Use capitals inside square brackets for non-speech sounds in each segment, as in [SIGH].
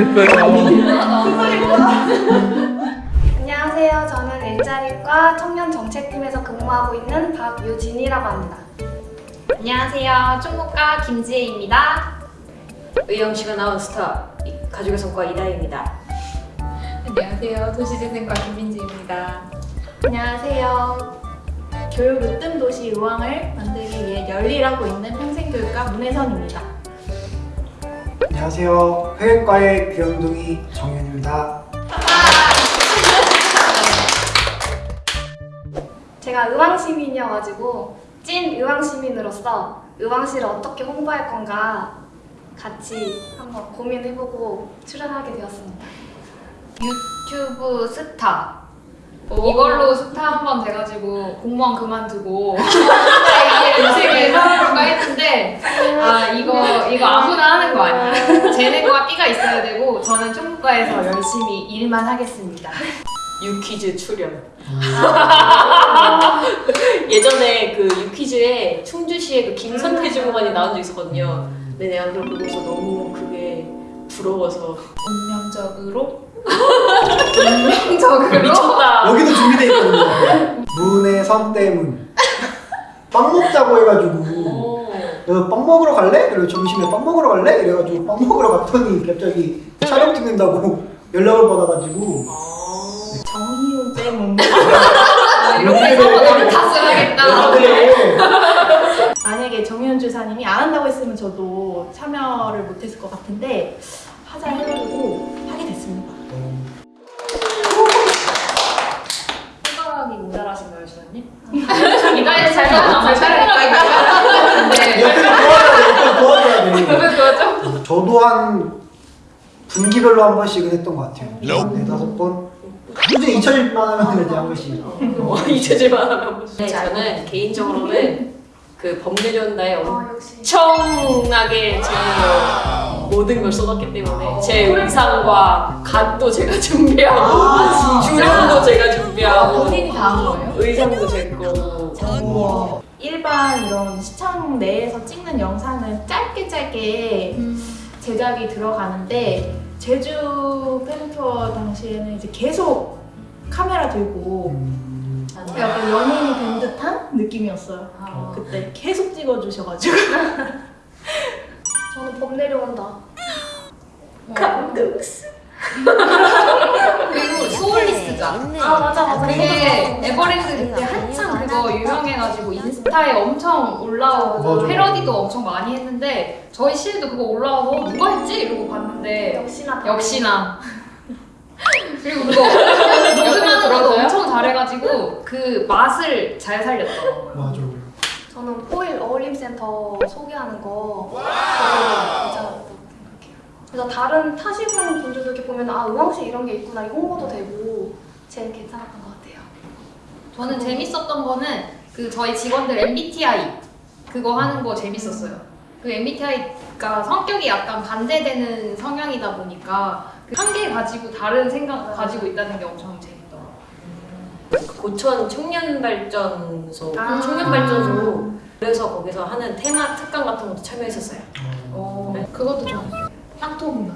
했어요. 안녕하세요. 저는 일자리과 청년정책팀에서 근무하고 있는 박유진이라고 합니다. 안녕하세요. 총무과 김지혜입니다. 의영씨가 나온 스타 이- 가족의 성과 이다희입니다. 안녕하세요. 도시재생과 김민지입니다. 안녕하세요. 교육 으뜸 도시 의왕을 만들기 위해 열일하고 있는 평생교육과 문혜선입니다. 안녕하세요. 회계과의 귀염둥이 정현입니다. 제가 의왕시민이어가지고 찐 의왕시민으로서 의왕시를 어떻게 홍보할 건가 같이 한번 고민해보고 출연하게 되었습니다. 유튜브 스타. 이걸로 스타 한 번 돼가지고 공무원 그만두고 [LAUGHS] 이게 인생을 살아볼까 했는데 아 이거 이거 아무나 하는 거 아니야. 재능과 끼가 있어야 되고 저는 총무과에서 열심히 일만 하겠습니다. 유퀴즈 출연. [LAUGHS] 예전에 그 유퀴즈에 충주시의 그 김선태 주무관이 나온 적 있었거든요. 근데 내가 그걸 보고서 너무 그게 부러워서 운명적으로 [LAUGHS] 운명적으로 미쳤다. 여기도 준비돼 있거든요. 문의 선 때문. 빵 먹자고 해가지고 오. 너빵 먹으러 갈래? 그리고 점심에 빵 먹으러 갈래? 이래가지고 빵 먹으러 갔더니 갑자기 촬영 찍는다고 [LAUGHS] 연락을 받아가지고 정희훈 때문. 아, 이렇게 해서 너를 탓을하겠다. 그래. 만약에 정희훈 주사님이 안 한다고 했으면 저도 참여를 못했을 것 같은데 하자 해가지고 이다혜 잘 나가면 잘 도와줘야 돼. 도와줘야 돼. 저도 한 분기별로 한 번씩은 했던 것 같아요. 한 네다섯 번. 꾸준히 잊혀질만 하면 이제 한 번씩. 어, [LAUGHS] 잊혀질만 하면. 네, 저는 개인적으로는 그 어, 역시. 엄청나게 제 모든 걸 쏟았기 때문에 제 의상과 갓도 제가 [LAUGHS] 준비하고 주름도 제가 준비하고 본인이 다한 거예요? 의상도 제 거고 일반 이런 시청 내에서 찍는 영상은 짧게 짧게 제작이 들어가는데 제주 팬투어 당시에는 이제 계속 카메라 들고 음, 약간 연예인이 된 듯한 느낌이었어요. 아. 그때 계속 찍어주셔가지고 [LAUGHS] 저는 법 내려온다. 감동스. 그리고 소울리스트잖아. 아 맞아 맞아. 그게 에버랜드 그때 한창 그거 유명해가지고 인스타에 엄청 올라오고. 패러디도 엄청 많이 했는데 저희 시에도 그거 올라와서 누가 했지? 이러고 봤는데 역시나 역시나 [LAUGHS] 그리고 그거 녹음하는 것도 엄청 잘해가지고 그 맛을 잘 살렸더라고요 맞아. 저는 포일 어울림센터 소개하는 거 그래서 다른 타시는 분들도 이렇게 보면 아 의왕시 이런 게 있구나 이 홍보도 되고 제일 괜찮았던 것 같아요. 저는 재밌었던 거는 그 저희 직원들 MBTI 그거 하는 거 재밌었어요. 그 MBTI가 성격이 약간 반대되는 성향이다 보니까 그 한개 가지고 다른 생각 가지고 있다는 게 엄청 재밌더라고요. 고천 청년발전소 아. 청년발전소로 그래서 거기서 하는 테마 특강 같은 것도 참여했었어요. 어, 네. 그것도 좋았어요. 쌍토문화.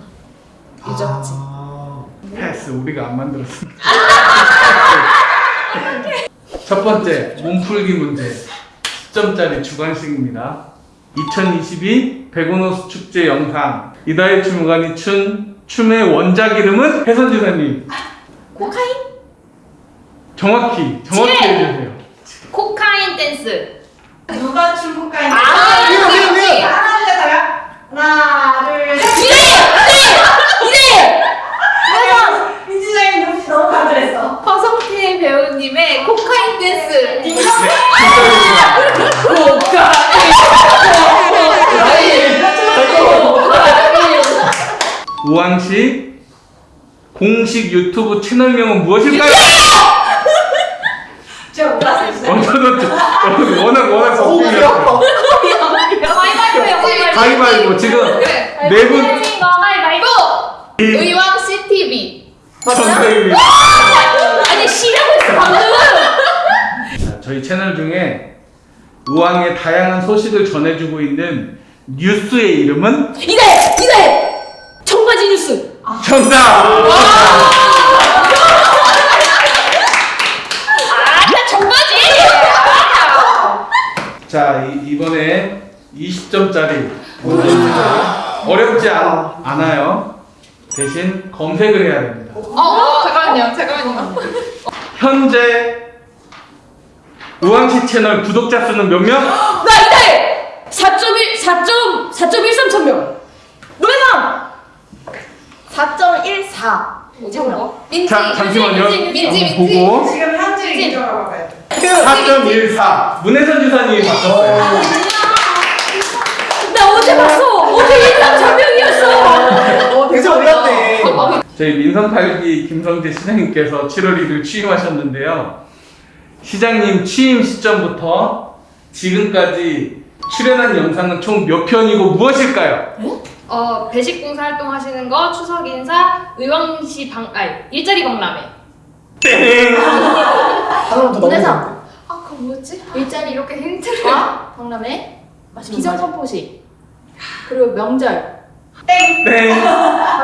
유적지. 아, 패스 우리가 안 만들었습니다. [LAUGHS] 첫 번째 몸풀기 문제 10점짜리 주관식입니다. 2022 백운호수 축제 영상 이다혜 주무관이 춘 춤의 원작 이름은 혜선 지사님 코카인? 정확히 정확히 해주세요. 코카인 댄스. 누가 중국가인 아, 미안, 미안, 미안. 하나 둘셋. 하나 둘셋 민지장이 눈이 너무 간절했어. 허성태 배우님의 코카인 댄스. 우왕시 공식 유튜브 채널명은 무엇일까요? 제가 몰랐어요 진짜. 어, 저도 저- 저도 워낙 워낙 어우, 배 걱정이었어. 아파. 가위바위보. 가위바위보 지금. 네분거 가위바위보. 의왕 CTV. 정답입니다. 아니 쉬라고 했어 방금. 자, 저희 채널 중에 우왕의 다양한 소식을 전해주고 있는 뉴스의 이름은 이다혜! 이다혜! 청바지 뉴스! 정 정답! [LAUGHS] 나 정말지? 자, 이, 이번에 20점짜리 어렵지 않, 않아요. 대신 검색을 해야 됩니다. 어, 어, 잠깐만요, 잠깐만요. 현재 우왕시 채널 구독자 수는 몇 명? 나 이때 4.1 4점 4.13천 명. 노래방 4.14 뭐지, 뭐? 민지, 자, 잠시만요. 민지, 민지. 보고 지금 현재 인정하고 가야 돼. 4.14 문혜선 주사님이 바꿨어요. 나 어제 봤어. 어제 인상 천명이었어. 어, 그래서 올랐네. 저희 민선8기 김성재 시장님께서 7월 1일 취임하셨는데요. 시장님 취임 시점부터 지금까지 출연한 영상은 총 몇 편이고 무엇일까요? 어, 배식공사 활동하시는 거, 추석 인사, 의왕시 방, 아니, 일자리 박람회. 땡! 넣으면 아, 그거 뭐였지? 일자리 이렇게 힌트를. 아, 박람회 비전 선포식 그리고 명절 땡. 땡!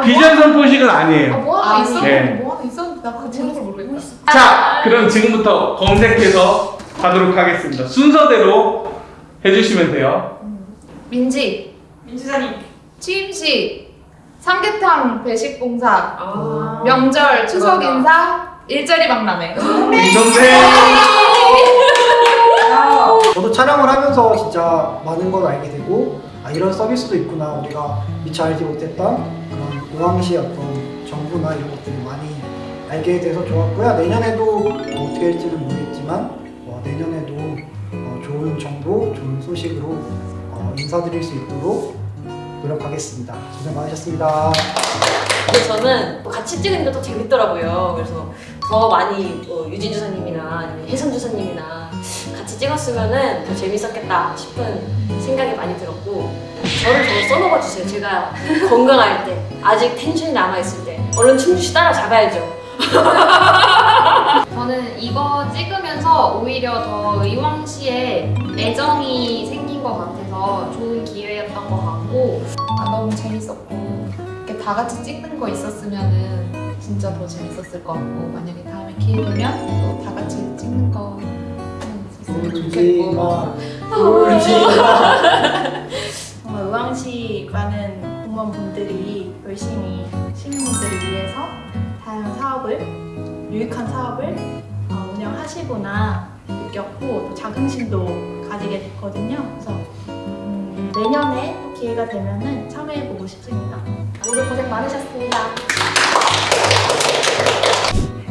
비전 선포식은 아니에요. 뭐 하나 아, 있었는데, 네. 뭐 하나 있었는데, 나 그거 제목을 모르겠다. 자, 그럼 지금부터 검색해서 가도록 하겠습니다. 순서대로 해주시면 돼요. 민지, 민주사님. 취임식, 삼계탕 배식공사, 아. 명절, 추석 그거다. 인사, 일자리 박람회. 김성재! 저도 촬영을 하면서 진짜 많은 걸 알게 되고 아 이런 서비스도 있구나. 우리가 미처 알지 못했던 그런 우왕시 어떤 정보나 이런 것들을 많이 알게 돼서 좋았고요. 내년에도 뭐 어떻게 할지는 모르겠지만 어, 내년에도 어, 좋은 정보 좋은 소식으로 어, 인사드릴 수 있도록 노력하겠습니다. 고생 많으셨습니다. 근데 저는 같이 찍으니까 더 재밌더라고요. 그래서 더 많이 뭐 유진 주사님이나 아니면 혜선 주사님이나 같이 찍었으면은 더 재밌었겠다 싶은 생각이 많이 들었고 저를 더 써먹어 주세요. 제가 [LAUGHS] 건강할 때. 아직 텐션이 남아 있을 때. 얼른 충주시 따라 잡아야죠. [LAUGHS] 저는 이거 찍으면서 오히려 더 의왕시에 애정이 생긴 것 같아서 좋은 기회였던 것 같고. 아, 너무 재밌었고. 이렇게 다 같이 찍는 거 있었으면은 진짜 더 재밌었을 것 같고. 만약에 다음에 기회 되면 또 다 같이 찍는 거 음, 있었으면 울지 마 울지 마 [LAUGHS] 정말 의왕시 많은 공무원분들이 열심히 시민분들을 위해서 다양한 사업을 유익한 사업을 어, 운영하시구나 느꼈고 또 자긍심도 가지게 됐거든요. 그래서 음, 내년에 또 기회가 되면 은 참여해보고 싶습니다. 모두 고생 많으셨습니다.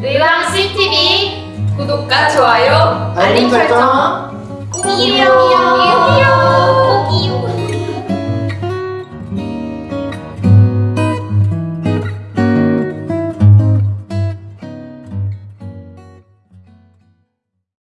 의왕시 TV 구독과 좋아요 알림 설정. 꼭이요.